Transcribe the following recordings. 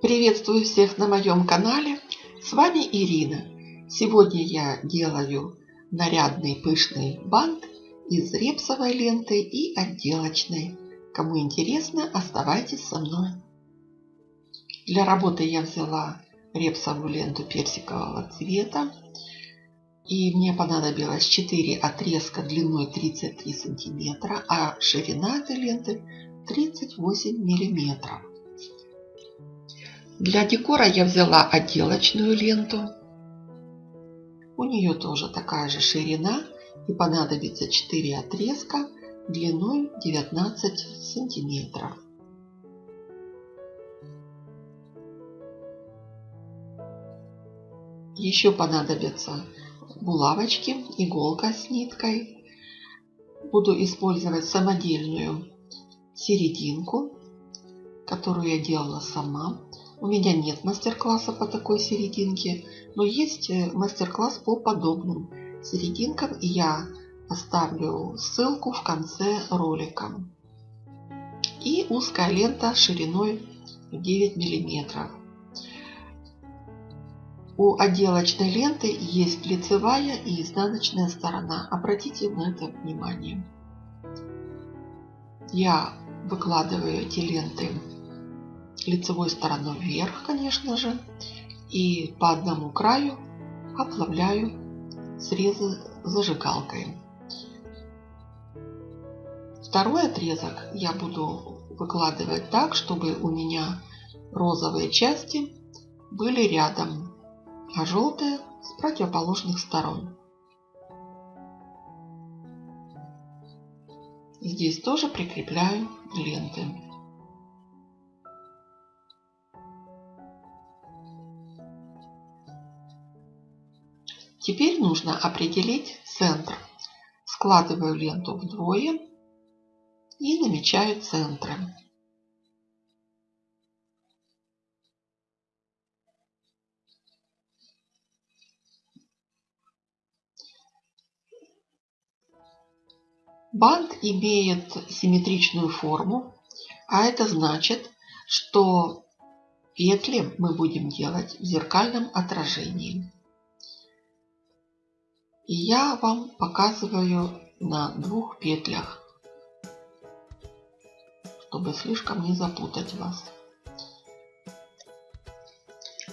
Приветствую всех на моем канале. С вами Ирина. Сегодня я делаю нарядный пышный бант из репсовой ленты и отделочной. Кому интересно, оставайтесь со мной. Для работы я взяла репсовую ленту персикового цвета. И мне понадобилось 4 отрезка длиной 33 сантиметра, а ширина этой ленты 38 миллиметров. Для декора я взяла отделочную ленту. У нее тоже такая же ширина и понадобится 4 отрезка длиной 19 сантиметров. Еще понадобятся булавочки, иголка с ниткой. Буду использовать самодельную серединку, которую я делала сама. У меня нет мастер-класса по такой серединке, но есть э, мастер-класс по подобным серединкам, и я оставлю ссылку в конце ролика. И узкая лента шириной 9 миллиметров. У отделочной ленты есть лицевая и изнаночная сторона. Обратите на это внимание. Я выкладываю эти ленты лицевой стороной вверх, конечно же, и по одному краю оплавляю срезы зажигалкой. Второй отрезок я буду выкладывать так, чтобы у меня розовые части были рядом, а желтые с противоположных сторон. Здесь тоже прикрепляю ленты. Теперь нужно определить центр. Складываю ленту вдвое и намечаю центры. Бант имеет симметричную форму, а это значит, что петли мы будем делать в зеркальном отражении. И я вам показываю на двух петлях, чтобы слишком не запутать вас.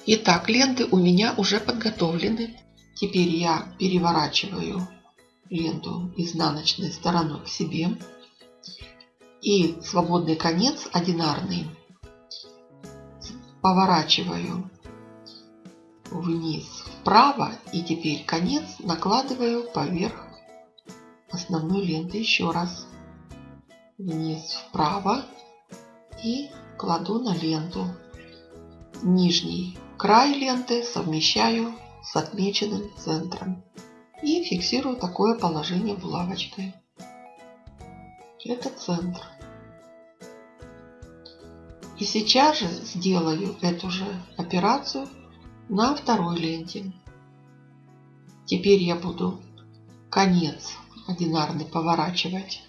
Итак, ленты у меня уже подготовлены. Теперь я переворачиваю ленту изнаночной стороной к себе. И свободный конец одинарный поворачиваю вниз вправо и теперь конец накладываю поверх основной ленты еще раз. Вниз вправо и кладу на ленту. Нижний край ленты совмещаю с отмеченным центром и фиксирую такое положение булавочкой это центр. И сейчас же сделаю эту же операцию на второй ленте. Теперь я буду конец одинарный поворачивать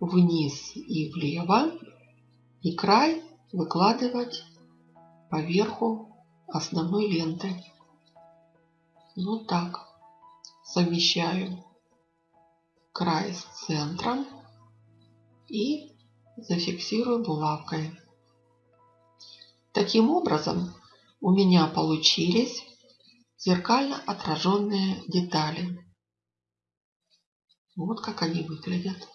вниз и влево и край выкладывать поверху основной ленты. Вот так. Совмещаю край с центром и зафиксирую булавкой. Таким образом у меня получились зеркально отраженные детали. Вот как они выглядят.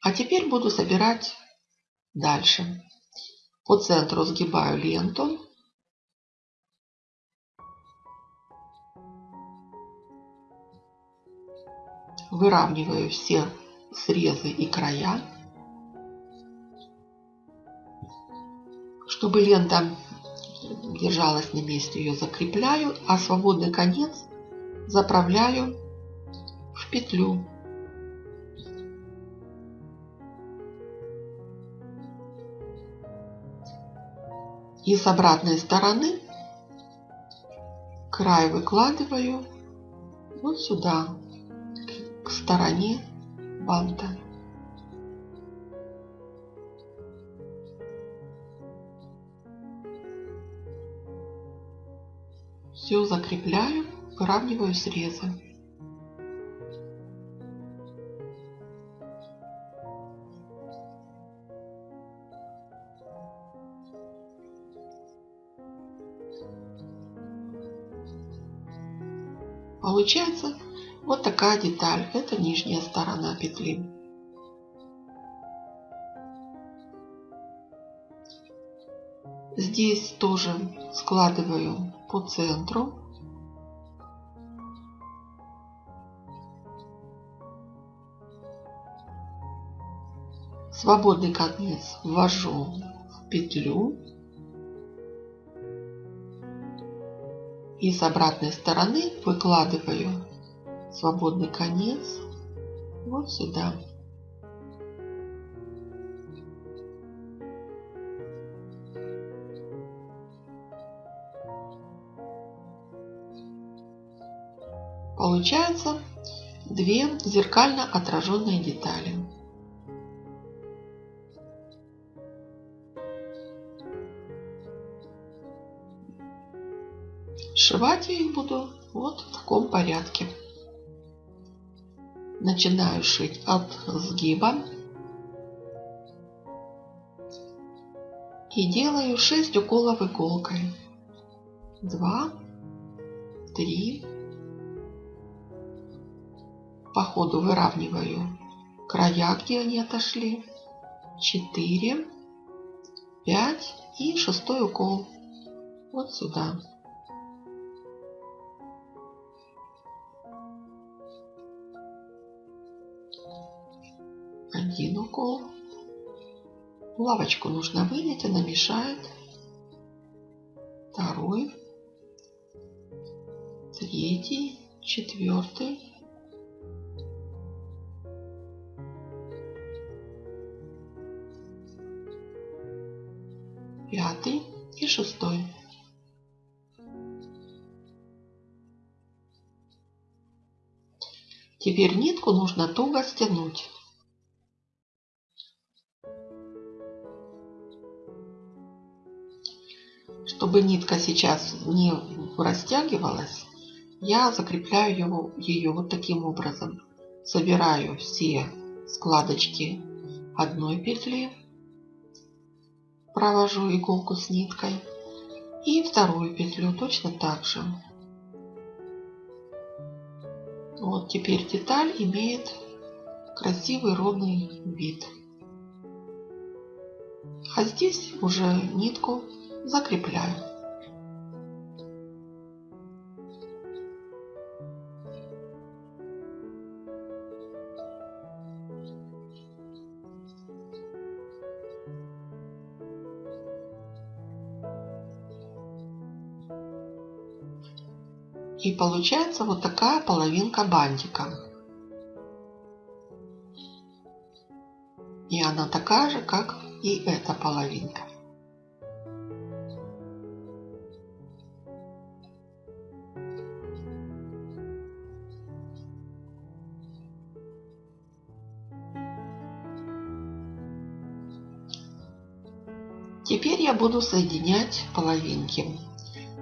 А теперь буду собирать дальше. По центру сгибаю ленту. Выравниваю все срезы и края. Чтобы лента держалась на месте, ее закрепляю, а свободный конец заправляю в петлю. И с обратной стороны край выкладываю вот сюда, к стороне банта. Все закрепляю, выравниваю срезы. Получается вот такая деталь. Это нижняя сторона петли. Здесь тоже складываю по центру. Свободный конец ввожу в петлю. И с обратной стороны выкладываю свободный конец вот сюда. Получается две зеркально отраженные детали. Сшивать я их буду вот в таком порядке. Начинаю шить от сгиба. И делаю 6 уколов иголкой. 2, 3. По ходу выравниваю края, где они отошли. 4, 5 и шестой укол вот сюда. один укол. Лавочку нужно вынять, она мешает. Второй, третий, четвертый. Пятый и шестой. Теперь нитку нужно туго стянуть. Чтобы нитка сейчас не растягивалась, я закрепляю его, ее вот таким образом. Собираю все складочки одной петли, провожу иголку с ниткой и вторую петлю точно так же. Вот теперь деталь имеет красивый ровный вид. А здесь уже нитку закрепляю. И получается вот такая половинка бантика. И она такая же, как и эта половинка. Теперь я буду соединять половинки.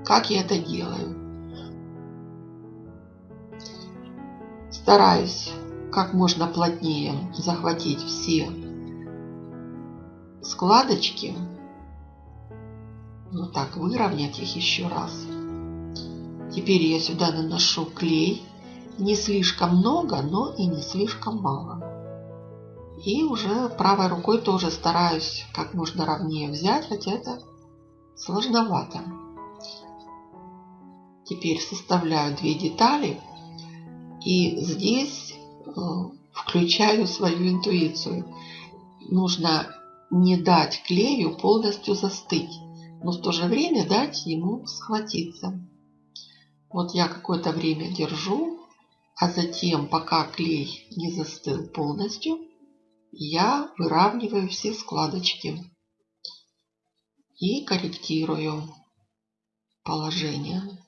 Как я это делаю? Стараюсь как можно плотнее захватить все складочки. Вот так, выровнять их еще раз. Теперь я сюда наношу клей. Не слишком много, но и не слишком мало. И уже правой рукой тоже стараюсь как можно ровнее взять, хотя это сложновато. Теперь составляю две детали. И здесь э, включаю свою интуицию. Нужно не дать клею полностью застыть, но в то же время дать ему схватиться. Вот я какое-то время держу, а затем, пока клей не застыл полностью, я выравниваю все складочки и корректирую положение.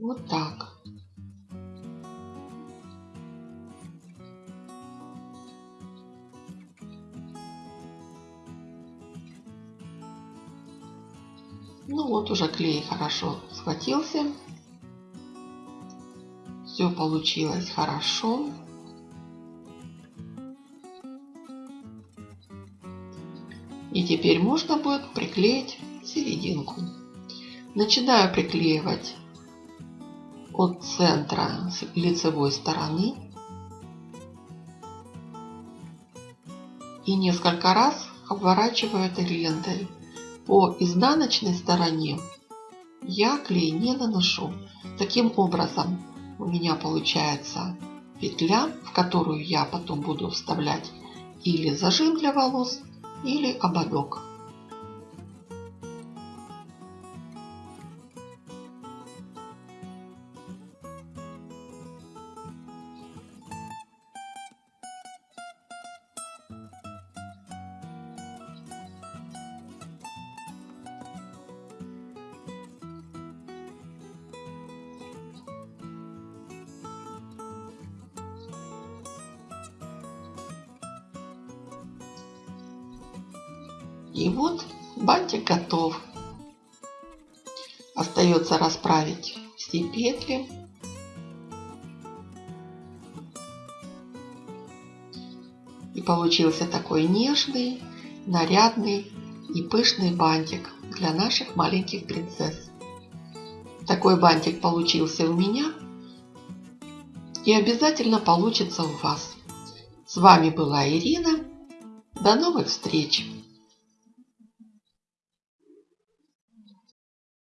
Вот так. Ну вот уже клей хорошо схватился. Все получилось хорошо. И теперь можно будет приклеить серединку. Начинаю приклеивать от центра лицевой стороны. И несколько раз обворачиваю этой лентой. По изнаночной стороне я клей не наношу. Таким образом у меня получается петля, в которую я потом буду вставлять или зажим для волос, или ободок. И вот бантик готов. Остается расправить все петли. И получился такой нежный, нарядный и пышный бантик для наших маленьких принцесс. Такой бантик получился у меня и обязательно получится у вас. С вами была Ирина. До новых встреч!